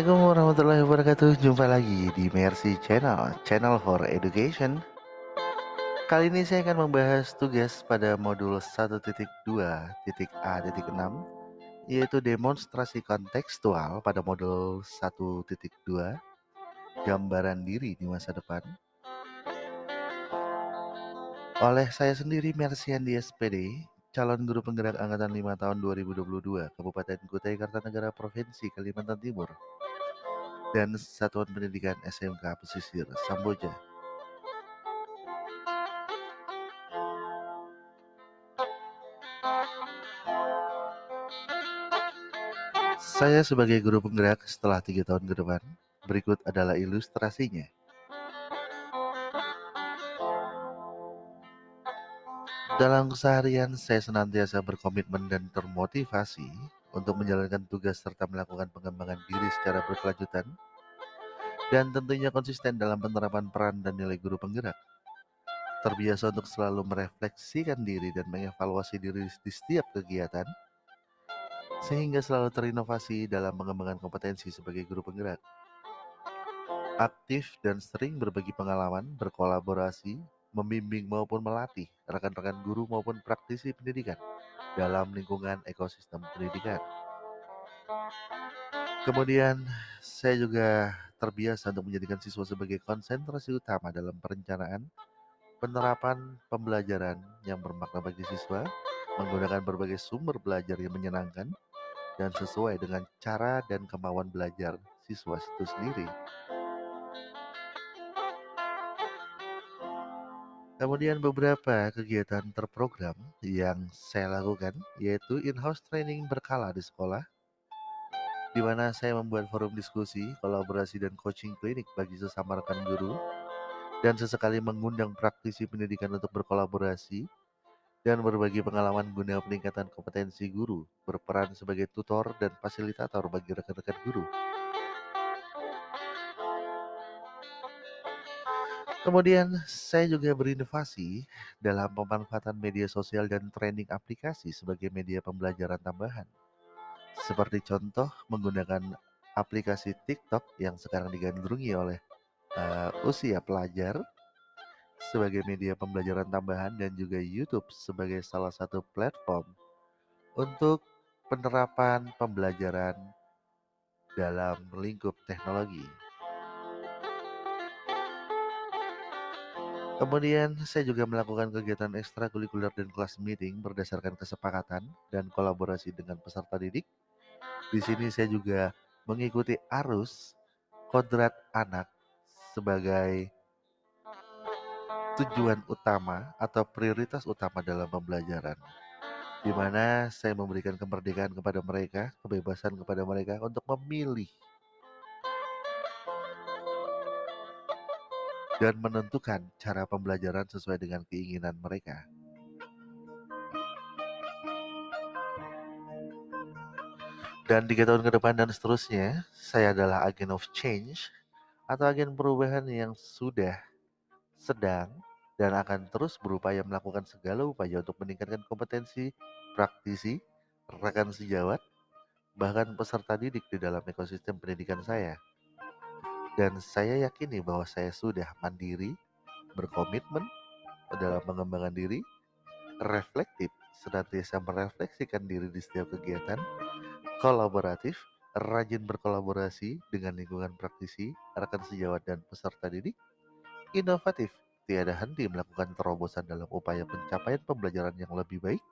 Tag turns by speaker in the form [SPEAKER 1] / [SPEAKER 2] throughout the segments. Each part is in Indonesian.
[SPEAKER 1] Assalamualaikum warahmatullahi wabarakatuh. Jumpa lagi di Mercy Channel Channel for Education. Kali ini saya akan membahas tugas pada modul 1.2.A.6 Yaitu demonstrasi kontekstual pada modul 1.2 Gambaran diri di masa depan. Oleh saya sendiri Mersiandi SPD calon guru penggerak angkatan 5 tahun 2022 Kabupaten Kutai Kartanegara Provinsi Kalimantan Timur dan Satuan Pendidikan SMK Pesisir Samboja. Saya sebagai guru penggerak setelah tiga tahun ke depan, berikut adalah ilustrasinya. Dalam keseharian, saya senantiasa berkomitmen dan termotivasi untuk menjalankan tugas serta melakukan pengembangan diri secara berkelanjutan dan tentunya konsisten dalam penerapan peran dan nilai guru penggerak. Terbiasa untuk selalu merefleksikan diri dan mengevaluasi diri di setiap kegiatan, sehingga selalu terinovasi dalam mengembangkan kompetensi sebagai guru penggerak. Aktif dan sering berbagi pengalaman, berkolaborasi, membimbing maupun melatih rekan-rekan guru maupun praktisi pendidikan dalam lingkungan ekosistem pendidikan. Kemudian, saya juga terbiasa untuk menjadikan siswa sebagai konsentrasi utama dalam perencanaan, penerapan pembelajaran yang bermakna bagi siswa, menggunakan berbagai sumber belajar yang menyenangkan, dan sesuai dengan cara dan kemauan belajar siswa itu sendiri. Kemudian beberapa kegiatan terprogram yang saya lakukan yaitu in-house training berkala di sekolah, di mana saya membuat forum diskusi, kolaborasi dan coaching klinik bagi sesama rekan guru, dan sesekali mengundang praktisi pendidikan untuk berkolaborasi dan berbagi pengalaman guna peningkatan kompetensi guru, berperan sebagai tutor dan fasilitator bagi rekan-rekan guru. Kemudian saya juga berinovasi dalam pemanfaatan media sosial dan training aplikasi sebagai media pembelajaran tambahan. Seperti contoh menggunakan aplikasi TikTok yang sekarang digandrungi oleh uh, usia pelajar sebagai media pembelajaran tambahan dan juga YouTube sebagai salah satu platform untuk penerapan pembelajaran dalam lingkup teknologi. Kemudian saya juga melakukan kegiatan ekstrakurikuler dan kelas meeting berdasarkan kesepakatan dan kolaborasi dengan peserta didik. Di sini saya juga mengikuti arus kodrat anak sebagai tujuan utama atau prioritas utama dalam pembelajaran di mana saya memberikan kemerdekaan kepada mereka, kebebasan kepada mereka untuk memilih dan menentukan cara pembelajaran sesuai dengan keinginan mereka. Dan tiga tahun ke depan dan seterusnya, saya adalah agen of change atau agen perubahan yang sudah, sedang, dan akan terus berupaya melakukan segala upaya untuk meningkatkan kompetensi praktisi, rekan sejawat, bahkan peserta didik di dalam ekosistem pendidikan saya. Dan saya yakini bahwa saya sudah mandiri, berkomitmen dalam mengembangkan diri, reflektif, senantiasa merefleksikan diri di setiap kegiatan, kolaboratif, rajin berkolaborasi dengan lingkungan praktisi, rekan sejawat dan peserta didik, inovatif, tiada henti melakukan terobosan dalam upaya pencapaian pembelajaran yang lebih baik,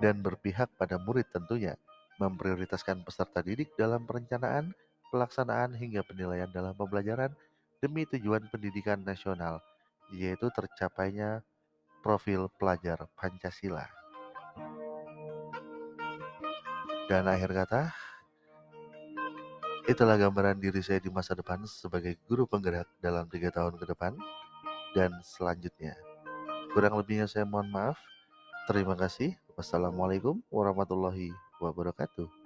[SPEAKER 1] dan berpihak pada murid tentunya, memprioritaskan peserta didik dalam perencanaan, pelaksanaan hingga penilaian dalam pembelajaran demi tujuan pendidikan nasional, yaitu tercapainya profil pelajar Pancasila. Dan akhir kata, itulah gambaran diri saya di masa depan sebagai guru penggerak dalam tiga tahun ke depan dan selanjutnya. Kurang lebihnya saya mohon maaf. Terima kasih. Wassalamualaikum warahmatullahi wabarakatuh.